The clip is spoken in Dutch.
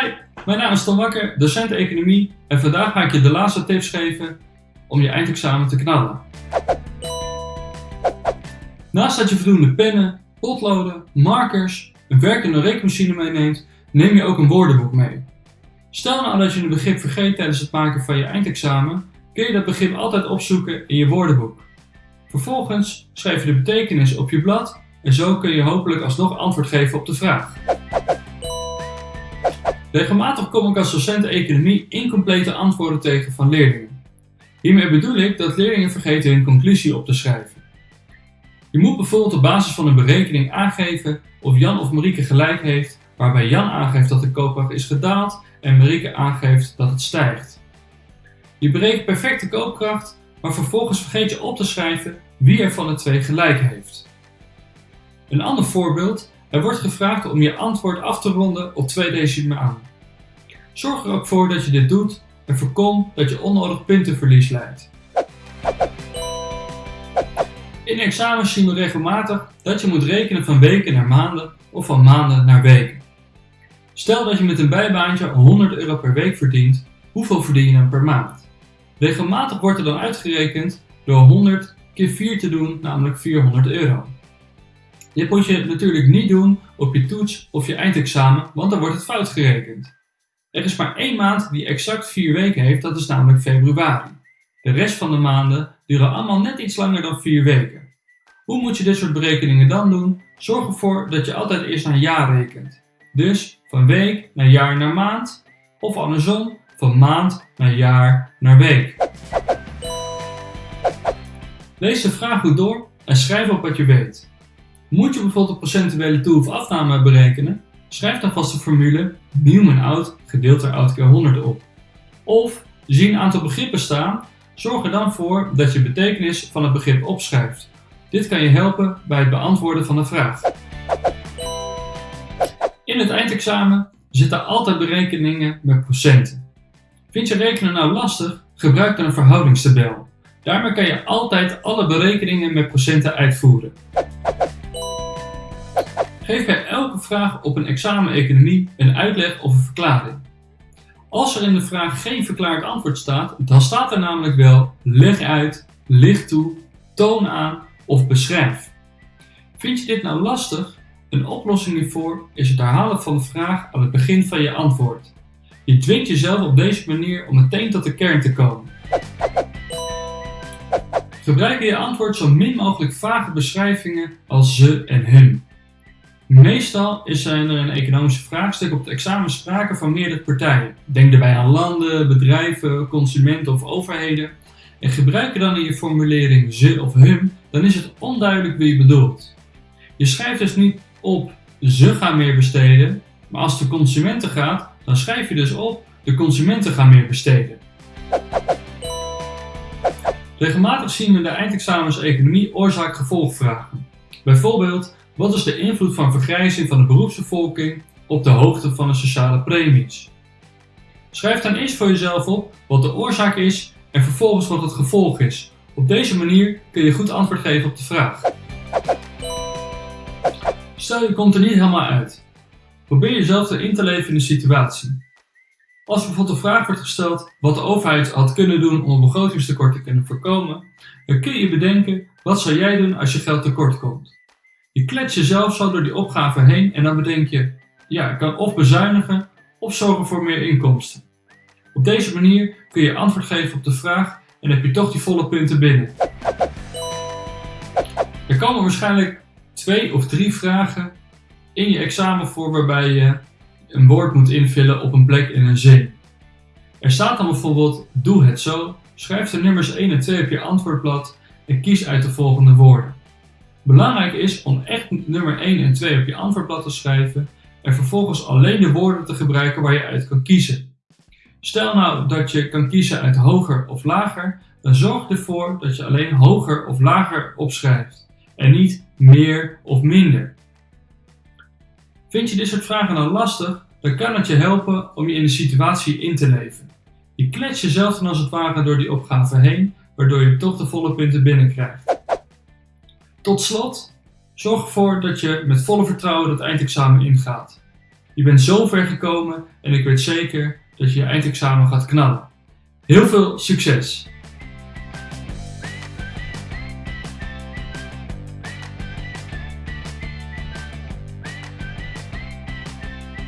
Hi, mijn naam is Tom Wakker, docent economie en vandaag ga ik je de laatste tips geven om je eindexamen te knallen. Naast dat je voldoende pennen, potloden, markers, een werkende rekenmachine meeneemt, neem je ook een woordenboek mee. Stel nou dat je een begrip vergeet tijdens het maken van je eindexamen, kun je dat begrip altijd opzoeken in je woordenboek. Vervolgens schrijf je de betekenis op je blad en zo kun je hopelijk alsnog antwoord geven op de vraag. Regelmatig kom ik als docent economie incomplete antwoorden tegen van leerlingen. Hiermee bedoel ik dat leerlingen vergeten hun conclusie op te schrijven. Je moet bijvoorbeeld op basis van een berekening aangeven of Jan of Marieke gelijk heeft, waarbij Jan aangeeft dat de koopkracht is gedaald en Marieke aangeeft dat het stijgt. Je berekent perfecte koopkracht, maar vervolgens vergeet je op te schrijven wie er van de twee gelijk heeft. Een ander voorbeeld, er wordt gevraagd om je antwoord af te ronden op twee decimen aan. Zorg er ook voor dat je dit doet en voorkom dat je onnodig puntenverlies leidt. In examens zien we regelmatig dat je moet rekenen van weken naar maanden of van maanden naar weken. Stel dat je met een bijbaantje 100 euro per week verdient, hoeveel verdien je dan per maand? Regelmatig wordt er dan uitgerekend door 100 keer 4 te doen, namelijk 400 euro. Dit moet je natuurlijk niet doen op je toets of je eindexamen, want dan wordt het fout gerekend. Er is maar één maand die exact 4 weken heeft, dat is namelijk februari. De rest van de maanden duren allemaal net iets langer dan 4 weken. Hoe moet je dit soort berekeningen dan doen? Zorg ervoor dat je altijd eerst naar jaar rekent. Dus van week naar jaar naar maand, of andersom, van maand naar jaar naar week. Lees de vraag goed door en schrijf op wat je weet. Moet je bijvoorbeeld een procentuele toe- of afname berekenen? Schrijf dan vast de formule Newman-out gedeeld door oud keer 100 op. Of zie een aantal begrippen staan, zorg er dan voor dat je betekenis van het begrip opschrijft. Dit kan je helpen bij het beantwoorden van de vraag. In het eindexamen zitten altijd berekeningen met procenten. Vind je rekenen nou lastig? Gebruik dan een verhoudingstabel. Daarmee kan je altijd alle berekeningen met procenten uitvoeren. Geef bij elke vraag op een examen economie een uitleg of een verklaring. Als er in de vraag geen verklaard antwoord staat, dan staat er namelijk wel leg uit, licht toe, toon aan of beschrijf. Vind je dit nou lastig? Een oplossing hiervoor is het herhalen van de vraag aan het begin van je antwoord. Je dwingt jezelf op deze manier om meteen tot de kern te komen. Gebruik in je antwoord zo min mogelijk vage beschrijvingen als ze en hun. Meestal is er een economische vraagstuk op het examen sprake van meerdere partijen. Denk daarbij aan landen, bedrijven, consumenten of overheden. En gebruik je dan in je formulering ze of hun, dan is het onduidelijk wie je bedoelt. Je schrijft dus niet op ze gaan meer besteden, maar als de consumenten gaat, dan schrijf je dus op de consumenten gaan meer besteden. Regelmatig zien we in de eindexamens economie oorzaak-gevolgvragen. Bijvoorbeeld, wat is de invloed van vergrijzing van de beroepsbevolking op de hoogte van de sociale premies? Schrijf dan eerst voor jezelf op wat de oorzaak is en vervolgens wat het gevolg is. Op deze manier kun je goed antwoord geven op de vraag. Stel je komt er niet helemaal uit. Probeer jezelf erin te leven in de situatie. Als bijvoorbeeld de vraag wordt gesteld wat de overheid had kunnen doen om een begrotingstekort te kunnen voorkomen, dan kun je bedenken wat zou jij doen als je geld tekort komt. Je klets jezelf zo door die opgave heen en dan bedenk je, ja, ik kan of bezuinigen of zorgen voor meer inkomsten. Op deze manier kun je antwoord geven op de vraag en heb je toch die volle punten binnen. Er komen waarschijnlijk twee of drie vragen in je examen voor waarbij je een woord moet invullen op een plek in een zin. Er staat dan bijvoorbeeld doe het zo, schrijf de nummers 1 en 2 op je antwoordblad en kies uit de volgende woorden. Belangrijk is om echt nummer 1 en 2 op je antwoordblad te schrijven en vervolgens alleen de woorden te gebruiken waar je uit kan kiezen. Stel nou dat je kan kiezen uit hoger of lager, dan zorg ervoor dat je alleen hoger of lager opschrijft en niet meer of minder. Vind je dit soort vragen dan lastig, dan kan het je helpen om je in de situatie in te leven. Je klets jezelf dan als het ware door die opgave heen, waardoor je toch de volle punten binnenkrijgt. Tot slot, zorg ervoor dat je met volle vertrouwen het eindexamen ingaat. Je bent zo ver gekomen en ik weet zeker dat je je eindexamen gaat knallen. Heel veel succes!